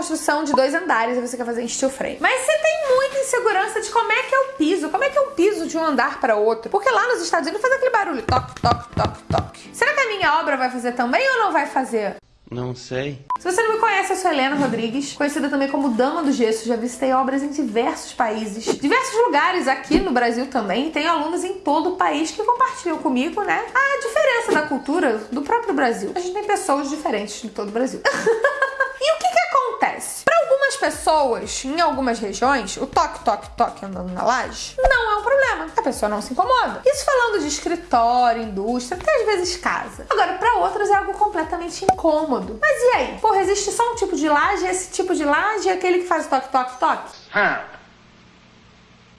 construção de dois andares e você quer fazer em steel frame. Mas você tem muita insegurança de como é que é o piso, como é que é um piso de um andar para outro. Porque lá nos Estados Unidos faz aquele barulho, toque, toque, toque, toque. Será que a minha obra vai fazer também ou não vai fazer? Não sei. Se você não me conhece, eu sou Helena Rodrigues, conhecida também como Dama do Gesso. Já visitei obras em diversos países, diversos lugares aqui no Brasil também. Tenho alunos em todo o país que compartilham comigo, né, a diferença da cultura do próprio Brasil. A gente tem pessoas diferentes em todo o Brasil. e o que que acontece? Para algumas pessoas, em algumas regiões, o toque, toque, toque andando na laje não é um problema. A pessoa não se incomoda. Isso falando de escritório, indústria, até às vezes casa. Agora, para outros é algo completamente incômodo. Mas e aí? Porra, existe só um tipo de laje? Esse tipo de laje é aquele que faz toque, toque, toque?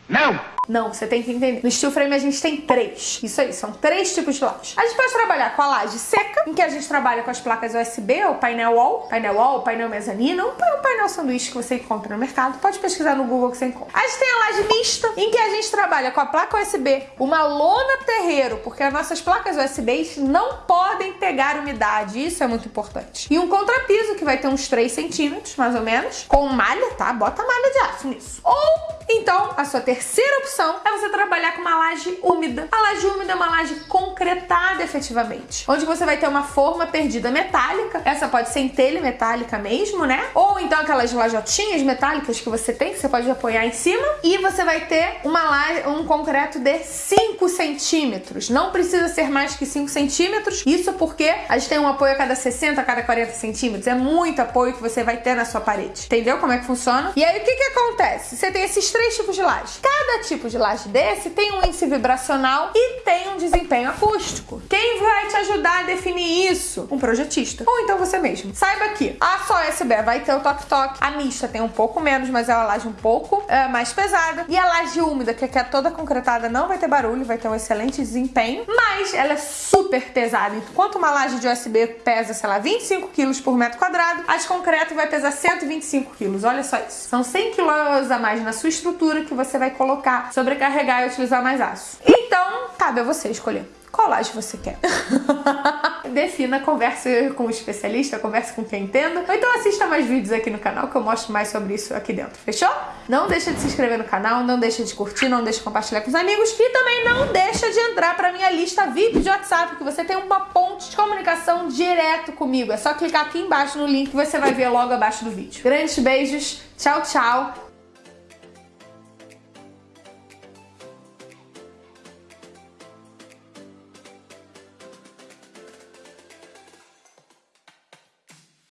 Não! Não, você tem que entender. No steel frame a gente tem três. Isso aí, são três tipos de laje. A gente pode trabalhar com a laje seca, em que a gente trabalha com as placas USB, ou painel wall, painel wall, painel mezanino, um painel sanduíche que você encontra no mercado. Pode pesquisar no Google que você encontra. A gente tem a laje mista, em que a gente trabalha com a placa USB, uma lona terreiro, porque as nossas placas USB não podem pegar umidade, isso é muito importante. E um contrapiso, que vai ter uns 3 centímetros, mais ou menos, com malha, tá? Bota malha de aço nisso. Ou, então, a sua terceira opção opção é você trabalhar com uma laje úmida. A laje úmida é uma laje concretada efetivamente, onde você vai ter uma forma perdida metálica. Essa pode ser em telha metálica mesmo, né? Ou então aquelas lajotinhas metálicas que você tem, que você pode apoiar em cima. E você vai ter uma laje, um concreto de 5 centímetros. Não precisa ser mais que 5 centímetros. Isso porque a gente tem um apoio a cada 60, a cada 40 centímetros. É muito apoio que você vai ter na sua parede. Entendeu como é que funciona? E aí o que que acontece? Você tem esses três tipos de laje. Cada tipo de laje desse tem um índice vibracional e tem um desempenho acústico. Quem vai te ajudar a definir isso? Um projetista. Ou então você mesmo. Saiba que a só USB vai ter o toque-toque, a mista tem um pouco menos, mas é uma laje um pouco é, mais pesada. E a laje úmida, que é toda concretada, não vai ter barulho, vai ter um excelente desempenho, mas ela é super pesada. Enquanto uma laje de USB pesa, sei lá, 25 quilos por metro quadrado, a de concreto vai pesar 125 quilos. Olha só isso. São 100 quilos a mais na sua estrutura que você vai colocar sobrecarregar e utilizar mais aço. Então, cabe a você escolher qual laje você quer. Defina, converse com o especialista, converse com quem entenda. Ou então assista mais vídeos aqui no canal que eu mostro mais sobre isso aqui dentro, fechou? Não deixa de se inscrever no canal, não deixa de curtir, não deixa de compartilhar com os amigos e também não deixa de entrar para minha lista VIP de WhatsApp, que você tem uma ponte de comunicação direto comigo. É só clicar aqui embaixo no link que você vai ver logo abaixo do vídeo. Grandes beijos, tchau, tchau